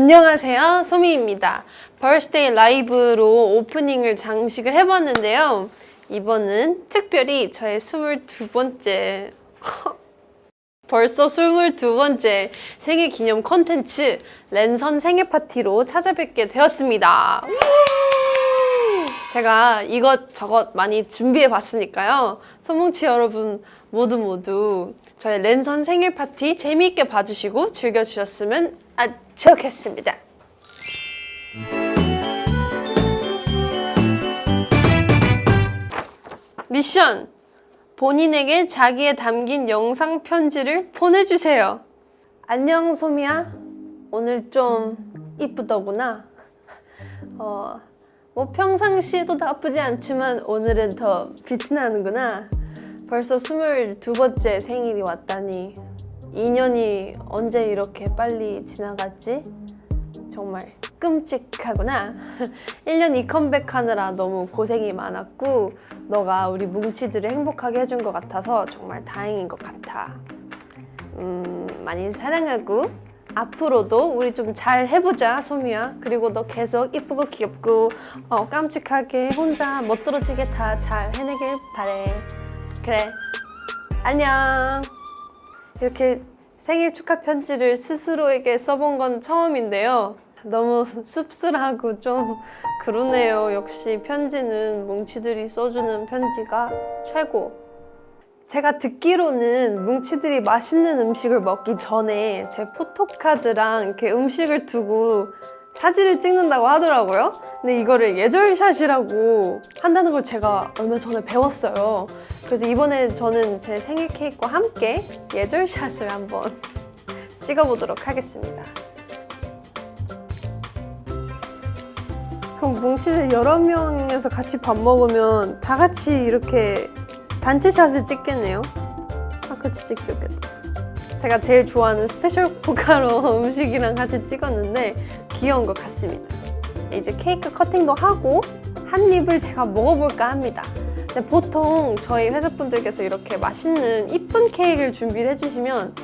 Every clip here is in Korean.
안녕하세요. 소미입니다. Birthday 라이브로 오프닝을 장식을 해봤는데요. 이번은 특별히 저의 22번째 벌써 22번째 생일 기념 컨텐츠 랜선 생일 파티로 찾아뵙게 되었습니다. 제가 이것저것 많이 좋게 봤으니까요. 소뭉치 여러분 모두 모두 저의 랜선 생일 파티 재미있게 봐주시고 즐겨주셨으면 아, 좋겠습니다 미션! 본인에게 자기의 담긴 영상 편지를 보내주세요. 안녕 소미야. 오늘 좀 이쁘더구나. 어, 뭐 평상시에도 나쁘지 않지만 오늘은 더 빛이 나는구나. 벌써 22번째 생일이 왔다니 2년이 언제 이렇게 빨리 지나갔지? 정말 끔찍하구나. 1년 이 컴백하느라 너무 고생이 많았고 너가 우리 뭉치들을 행복하게 해준 것 같아서 정말 다행인 것 같아. 음, 많이 사랑하고 앞으로도 우리 좀 잘 해보자 소미야. 그리고 너 계속 이쁘고 귀엽고 어, 깜찍하게 혼자 멋들어지게 다 잘 해내길 바래 그래. 안녕. 이렇게 생일 축하 편지를 스스로에게 써본 건 처음인데요. 너무 씁쓸하고 좀 그러네요. 역시 편지는 뭉치들이 써주는 편지가 최고. 제가 듣기로는 뭉치들이 맛있는 음식을 먹기 전에 제 포토카드랑 이렇게 음식을 두고 사진을 찍는다고 하더라고요. 근데 이거를 예절샷이라고 한다는 걸 제가 얼마 전에 배웠어요. 그래서 이번에 저는 제 생일 케이크와 함께 예절샷을 한번 찍어보도록 하겠습니다. 그럼 뭉치들 여러 명에서 같이 밥 먹으면 다 같이 이렇게 단체샷을 찍겠네요? 아 그거 진짜 귀엽겠다. 제가 제일 좋아하는 스페셜 포카로 음식이랑 같이 찍었는데 귀여운 것 같습니다. 이제 케이크 커팅도 하고 한 입을 제가 먹어볼까 합니다. 보통 저희 회사분들께서 이렇게 맛있는 이쁜 케이크를 준비를 해주시면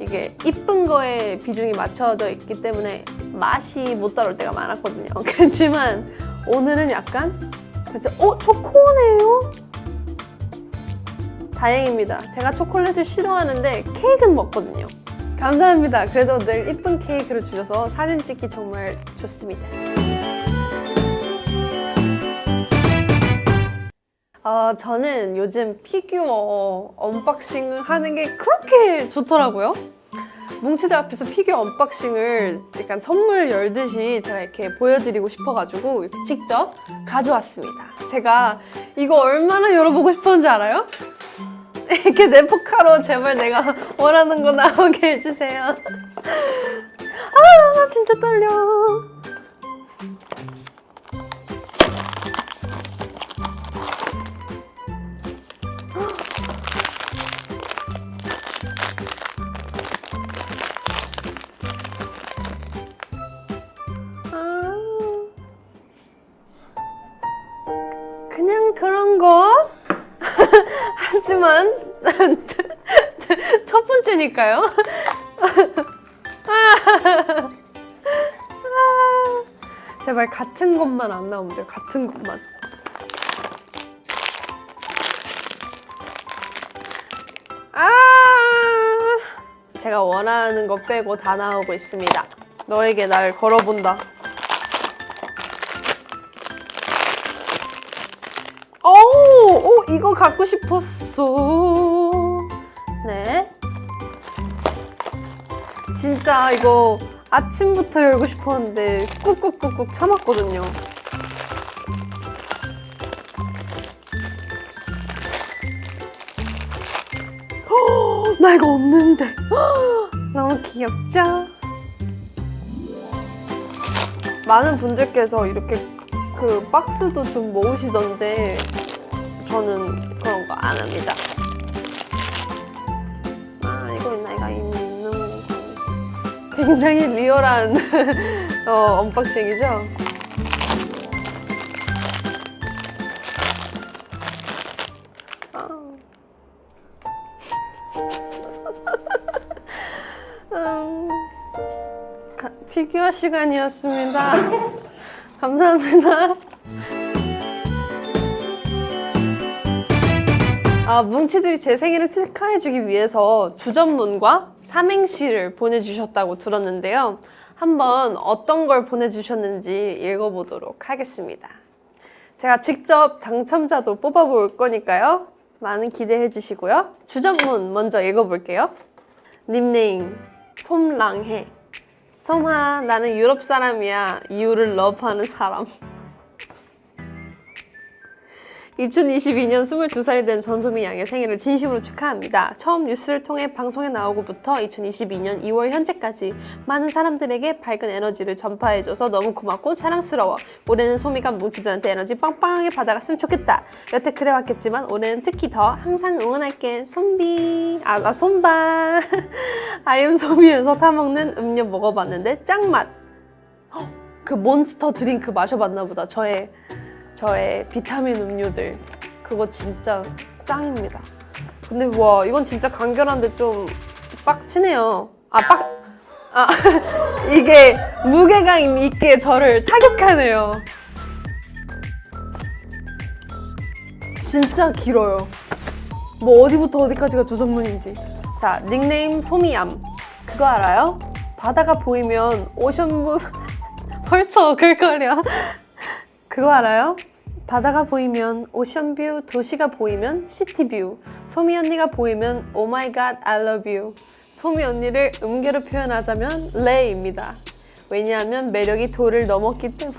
이게 이쁜 거에 비중이 맞춰져 있기 때문에 맛이 못 따라올 때가 많았거든요. 그렇지만 오늘은 약간 진짜 어? 초코네요? 다행입니다. 제가 초콜릿을 싫어하는데 케이크는 먹거든요 감사합니다. 그래도 늘 이쁜 케이크를 주셔서 사진 찍기 정말 좋습니다. 어, 저는 요즘 피규어 언박싱을 하는 게 그렇게 좋더라고요. 뭉치들 앞에서 피규어 언박싱을 약간 선물 열듯이 제가 이렇게 보여드리고 싶어가지고 직접 가져왔습니다. 제가 이거 얼마나 열어보고 싶었는지 알아요? 이렇게 내 포카로 제발 내가 원하는 거 나오게 해주세요. 아 진짜 떨려 첫 번째니까요. 제발 같은 것만 안 나오면 돼요. 같은 것만. 아! 제가 원하는 거 빼고 다 나오고 있습니다. 너에게 날 걸어본다. 오, 이거 갖고 싶었어. 진짜 이거 아침부터 열고 싶었는데 꾹꾹꾹꾹 참았거든요. 허, 나 이거 없는데. 허, 너무 귀엽죠? 많은 분들께서 이렇게 그 박스도 좀 모으시던데 저는 그런 거 안 합니다. 굉장히 리얼한 어, 언박싱이죠. 아. 음, 가, 피규어 시간이었습니다. 감사합니다. 아, 뭉치들이 제 생일을 축하해주기 위해서 주접문과 삼행시를 보내주셨다고 들었는데요. 한번 어떤 걸 보내주셨는지 읽어보도록 하겠습니다. 제가 직접 당첨자도 뽑아볼 거니까요. 많은 기대해 주시고요. 주전문 먼저 읽어볼게요. 닉네임 솜랑해 솜아 나는 유럽 사람이야 이유를 러브하는 사람 2022년 22살이 된 전소미 양의 생일을 진심으로 축하합니다. 처음 뉴스를 통해 방송에 나오고부터 2022년 2월 현재까지 많은 사람들에게 밝은 에너지를 전파해줘서 너무 고맙고 자랑스러워. 올해는 소미가 뭉치들한테 에너지 빵빵하게 받아갔으면 좋겠다. 여태 그래왔겠지만 올해는 특히 더 항상 응원할게. 손비. 아, 나 손바. I AM 소미에서 타먹는 음료 먹어봤는데 짱맛. 헉, 그 몬스터 드링크 마셔봤나 보다. 저의 저의 비타민 음료들. 그거 진짜 짱입니다. 근데 와 이건 진짜 간결한데 좀 빡치네요. 아 빡 아 이게 무게감 있게 저를 타격하네요. 진짜 길어요. 뭐 어디부터 어디까지가 주전문인지. 자 닉네임 소미암. 그거 알아요? 바다가 보이면 오션뷰 벌써 글거려. 그거 알아요? 바다가 보이면 오션뷰, 도시가 보이면 시티뷰, 소미 언니가 보이면 oh my god you. 소미 언니를 음계로 표현하자면 레이입니다. 왜냐하면 매력이 도를 넘었기 때문에.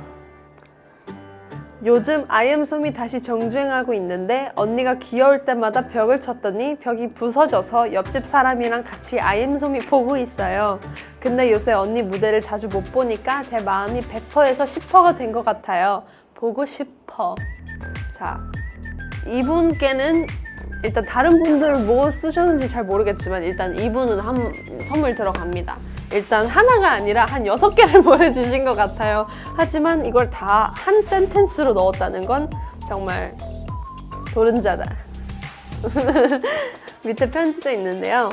요즘 I AM 소미 다시 정주행하고 있는데 언니가 귀여울 때마다 벽을 쳤더니 벽이 부서져서 옆집 사람이랑 같이 I AM 소미 보고 있어요. 근데 요새 언니 무대를 자주 못 보니까 제 마음이 100%에서 10%가 된 것 같아요. 보고 싶어. 자, 이분께는 일단 다른 분들 뭐 쓰셨는지 잘 모르겠지만 일단 이분은 한 선물 들어갑니다. 일단 하나가 아니라 한 여섯 개를 보내주신 것 같아요. 하지만 이걸 다 한 센텐스로 넣었다는 건 정말 도른자다. 밑에 편지도 있는데요.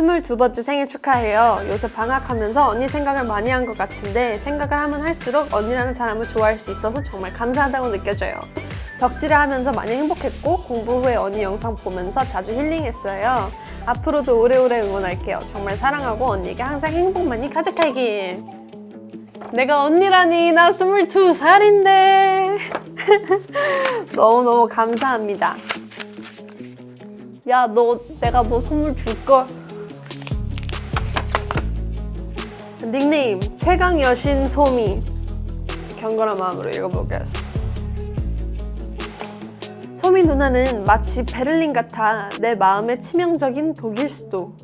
22번째 생일 축하해요. 요새 방학하면서 언니 생각을 많이 한 것 같은데 생각을 하면 할수록 언니라는 사람을 좋아할 수 있어서 정말 감사하다고 느껴져요. 덕질을 하면서 많이 행복했고 공부 후에 언니 영상 보면서 자주 힐링했어요. 앞으로도 오래오래 응원할게요. 정말 사랑하고 언니에게 항상 행복만이 가득하길. 내가 언니라니 나 22살인데 너무너무 감사합니다. 야 너 내가 너 선물 줄걸. 닉네임 최강 여신 소미 경건한 마음으로 읽어보겠습니다. 소미 누나는 마치 베를린 같아 내 마음의 치명적인 독일 수도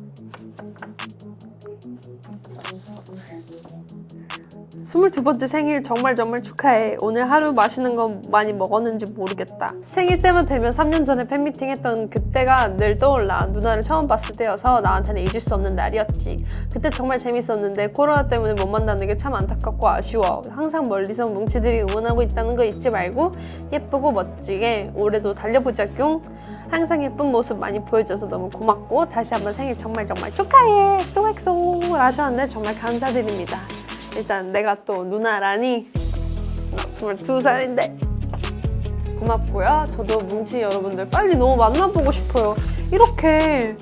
22번째 생일 정말 정말 축하해. 오늘 하루 맛있는 거 많이 먹었는지 모르겠다. 생일 때만 되면 3년 전에 팬미팅 했던 그때가 늘 떠올라. 누나를 처음 봤을 때여서 나한테는 잊을 수 없는 날이었지. 그때 정말 재밌었는데 코로나 때문에 못 만나는 게 참 안타깝고 아쉬워. 항상 멀리서 뭉치들이 응원하고 있다는 거 잊지 말고 예쁘고 멋지게 올해도 달려보자 뿅 항상 예쁜 모습 많이 보여줘서 너무 고맙고 다시 한번 생일 정말 정말 축하해. XOXO. 하셨는데 정말 감사드립니다 일단 내가 또 누나라니 나 22살인데 고맙고요. 저도 뭉치 여러분들 빨리 너무 만나보고 싶어요. 이렇게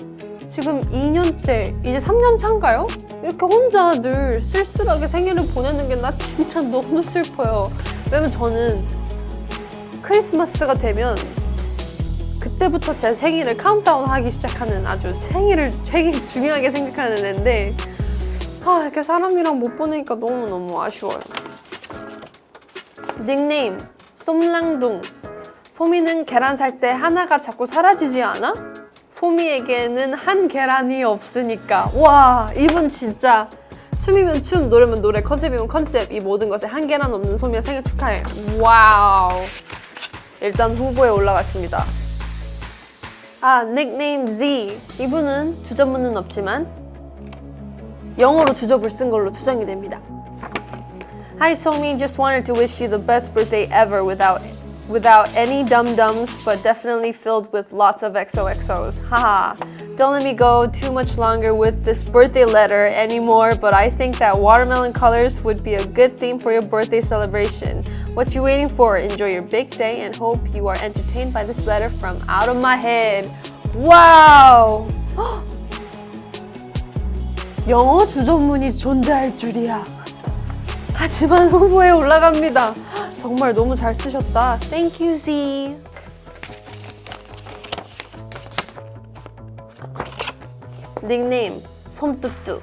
지금 2년째 이제 3년 차인가요? 이렇게 혼자 늘 쓸쓸하게 생일을 보내는 게 나 진짜 너무 슬퍼요. 왜냐면 저는 크리스마스가 되면 그때부터 제 생일을 카운트다운 하기 시작하는 아주 생일을 되게 중요하게 생각하는 애인데 아 이렇게 사람이랑 못 보내니까 너무너무 아쉬워요. 닉네임 솜랑둥. 소미는 계란 살 때 하나가 자꾸 사라지지 않아? 소미에게는 한계란이 없으니까. 와 이분 진짜 춤이면 춤, 노래면 노래, 컨셉이면 컨셉. 이 모든 것에 한계란 없는 소미의 생일 축하해. 와우. 일단 후보에 올라갔습니다. 아 닉네임 Z. 이분은 주접문은 없지만 영어로 주접을 쓴 걸로 추정이 됩니다 Hi Somi, just wanted to wish you the best birthday ever without without any dum-dums, but definitely filled with lots of XOXOs. Haha. Don't let me go too much longer with this birthday letter anymore, but I think that watermelon colors would be a good theme for your birthday celebration. What you waiting for? Enjoy your big day and hope you are entertained by this letter from out of my head. Wow! 영어 주전문이 존재할 줄이야. 하지만 후보에 올라갑니다. 정말 너무 잘 쓰셨다. Thank you, Z. 닉네임 솜뚜뚜.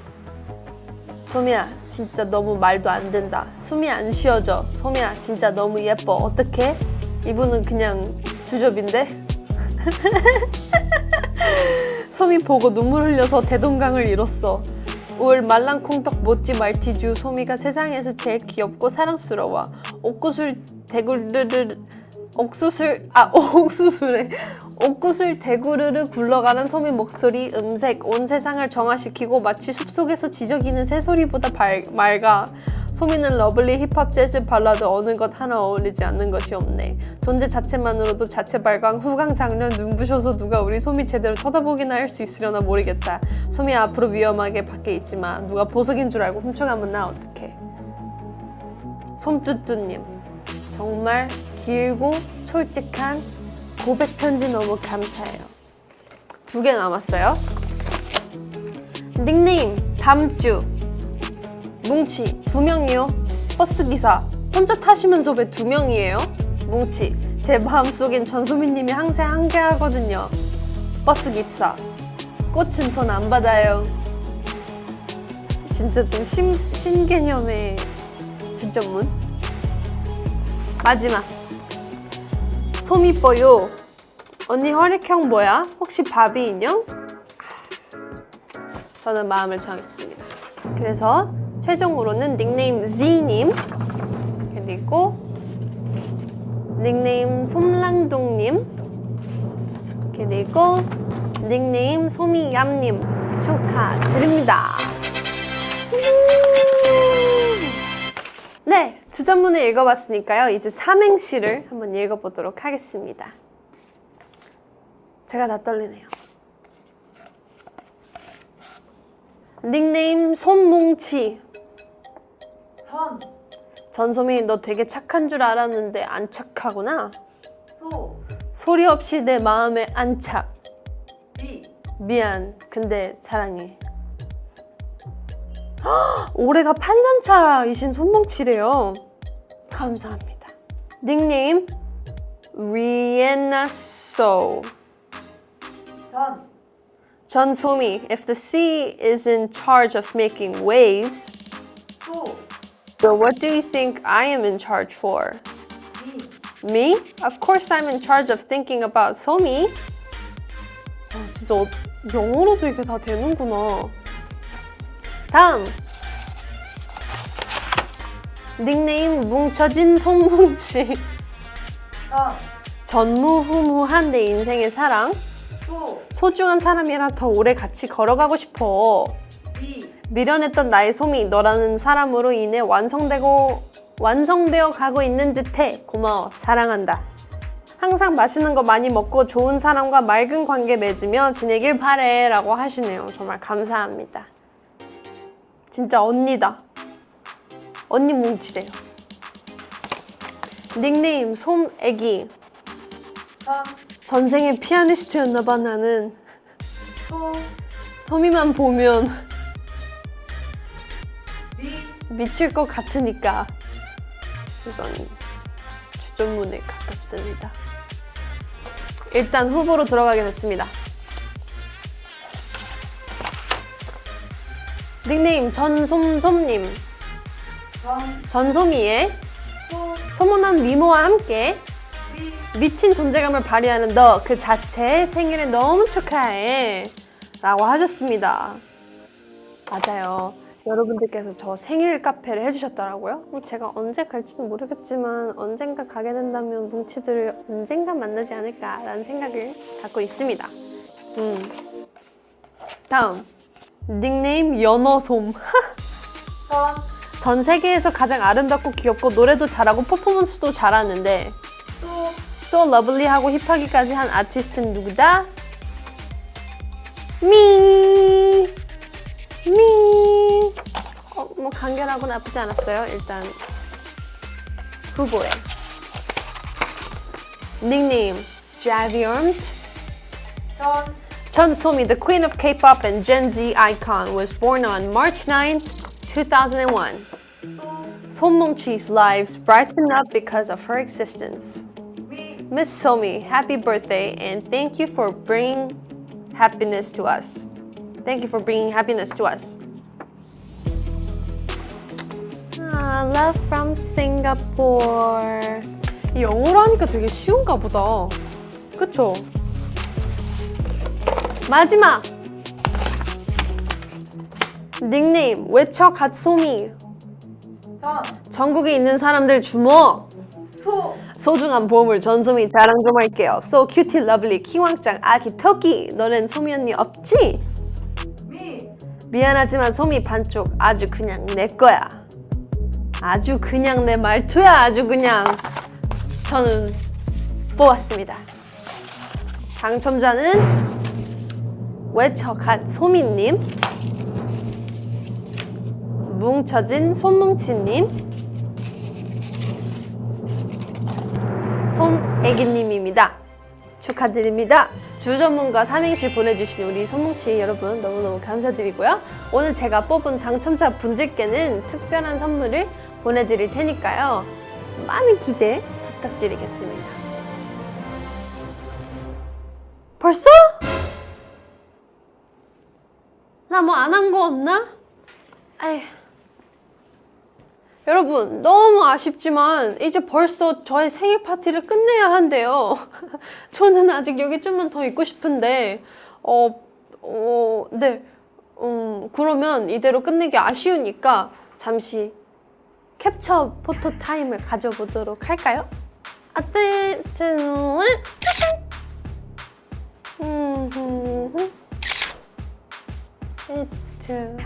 소미야, 진짜 너무 말도 안 된다. 숨이 안 쉬어져. 소미야, 진짜 너무 예뻐. 어떡해? 이분은 그냥 주접인데? 소미 보고 눈물 흘려서 대동강을 잃었어. 울 말랑콩떡 모찌 말티주 소미가 세상에서 제일 귀엽고 사랑스러워. 옥구슬 대구르르 옥수술 아 옥수술에 옥구슬 대구르르 굴러가는 소미 목소리 음색 온 세상을 정화시키고 마치 숲속에서 지저귀는 새소리보다 발, 맑아 소미는 러블리 힙합 재즈 발라드 어느 것 하나 어울리지 않는 것이 없네. 존재 자체만으로도 자체 발광 후광 작렬 눈부셔서 누가 우리 소미 제대로 쳐다보기나 할 수 있으려나 모르겠다. 소미 앞으로 위험하게 밖에 있지마. 누가 보석인 줄 알고 훔쳐가면 나 어떡해. 솜뚜뚜님 정말 길고 솔직한 고백 편지 너무 감사해요. 두 개 남았어요. 닉네임 담주 뭉치 두 명이요. 버스 기사 혼자 타시면서 왜 두 명이에요? 뭉치 제 마음속엔 전소민님이 항상 함께하거든요. 버스 기사 꽃은 돈 안 받아요. 진짜 좀 신, 신개념의 주전문. 마지막 솜이뻐요 언니 혈액형 뭐야? 혹시 바비 인형? 저는 마음을 정했습니다 그래서 최종으로는 닉네임 Z님 그리고 닉네임 솜랑둥님 그리고 닉네임 소미얌님 축하드립니다 네, 주전문을 읽어봤으니까요. 이제 삼행시를 한번 읽어보도록 하겠습니다. 제가 다 떨리네요. 닉네임 손뭉치. 전, 전소미 너 되게 착한 줄 알았는데 안 착하구나. 소, 소리 없이 내 마음에 안착. 미, 미안. 근데 사랑해. 헉, 올해가 8년 차이신 손뭉치래요. 감사합니다. 닉네임 리엔나 소. 전, 전소미, if the sea is in charge of making waves, 소, so what do you think I am in charge for? 미, Me? Of course I'm in charge of thinking about 소미. 아, 진짜 어- 영어로도 이게 다 되는구나. 다음. 닉네임 뭉쳐진 손뭉치. 전, 전무후무한 내 인생의 사랑. 소, 소중한 사람이랑 더 오래 같이 걸어가고 싶어. 미, 미련했던 나의 솜이 너라는 사람으로 인해 완성되고 완성되어 가고 있는 듯해. 고마워. 사랑한다. 항상 맛있는 거 많이 먹고 좋은 사람과 맑은 관계 맺으며 지내길 바래 라고 하시네요. 정말 감사합니다. 진짜 언니다. 언니 뭉치래요. 닉네임 솜애기. 전, 전생에 피아니스트였나봐 나는. 소, 솜이만 보면 미, 미칠 것 같으니까 이건 주전문에 가깝습니다. 일단 후보로 들어가게 됐습니다. 닉네임 전솜솜님 전, 전소미의 소, 소문난 미모와 함께 미, 미친 존재감을 발휘하는 너 그 자체 생일에 너무 축하해 라고 하셨습니다. 맞아요. 여러분들께서 저 생일 카페를 해주셨더라고요. 뭐 제가 언제 갈지는 모르겠지만 언젠가 가게 된다면 뭉치들을 언젠가 만나지 않을까라는 생각을 갖고 있습니다. 음. 다음 닉네임 연어솜. 전, 전 세계에서 가장 아름답고 귀엽고 노래도 잘하고 퍼포먼스도 잘하는데 소, So lovely 하고 힙하기까지 한 아티스트는 누구다? 미! 미! 어, 뭐 간결하고 나쁘지 않았어요. 일단 후보에. 닉네임 Javiormt 전 Chun Somi, the queen of K-pop and Gen Z icon, was born on March 9, 2001. 소, Somungchi's lives brighten up because of her existence. 미, Miss Somi, happy birthday and thank you for bringing happiness to us. Thank you for bringing happiness to us. Love from Singapore. 이 영어로 하니까 되게 쉬운가 보다. 그쵸? 마지막! 닉네임 외쳐 갓소미 전 전국에 있는 사람들 주목! 소, 소중한 보물 전소미 자랑 좀 할게요. So cutie lovely 키왕짱 아기 토끼 너넨 소미 언니 없지? 미, 미안하지만 소미 반쪽 아주 그냥 내 거야. 아주 그냥 내 말투야 아주 그냥 저는 뽑았습니다. 당첨자는 외쳐갓 소미님 뭉쳐진 손뭉치님 손애기님입니다. 축하드립니다. 주전문과 삼행시 보내주신 우리 손뭉치 여러분 너무너무 감사드리고요. 오늘 제가 뽑은 당첨자 분들께는 특별한 선물을 보내드릴 테니까요. 많은 기대 부탁드리겠습니다. 벌써? 나 뭐 안 한 거 없나? 아휴. 여러분 너무 아쉽지만 이제 벌써 저의 생일 파티를 끝내야 한대요. 저는 아직 여기 좀만 더 있고 싶은데 어, 어, 네. 음, 그러면 이대로 끝내기 아쉬우니까 잠시 캡처 포토 타임을 가져보도록 할까요? 아뜨뜨 음. 이트.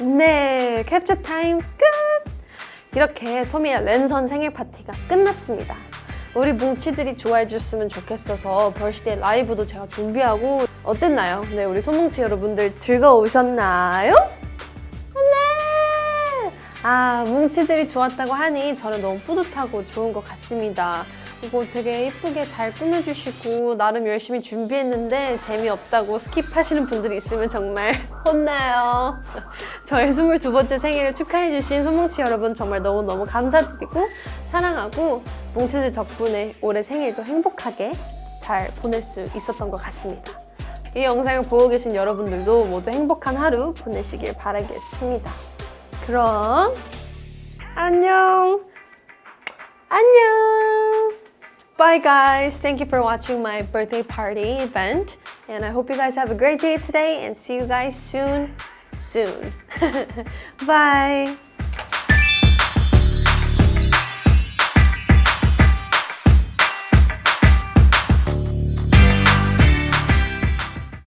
네, 캡처 타임 끝! 이렇게 소미의 랜선 생일 파티가 끝났습니다. 우리 뭉치들이 좋아해 줬으면 좋겠어서 벌시대 라이브도 제가 준비하고 어땠나요? 네, 우리 소뭉치 여러분들 즐거우셨나요? 네! 아, 뭉치들이 좋았다고 하니 저는 너무 뿌듯하고 좋은 것 같습니다. 이거 되게 예쁘게 잘 꾸며주시고 나름 열심히 준비했는데 재미없다고 skip하시는 분들이 있으면 정말 혼나요. 저의 22번째 생일을 축하해주신 손뭉치 여러분 정말 너무너무 감사드리고 사랑하고 뭉치들 덕분에 올해 생일도 행복하게 잘 보낼 수 있었던 것 같습니다. 이 영상을 보고 계신 여러분들도 모두 행복한 하루 보내시길 바라겠습니다. 그럼 안녕 안녕 Bye guys, thank you for watching my birthday party event and I hope you guys have a great day today and see you guys soon soon. Bye.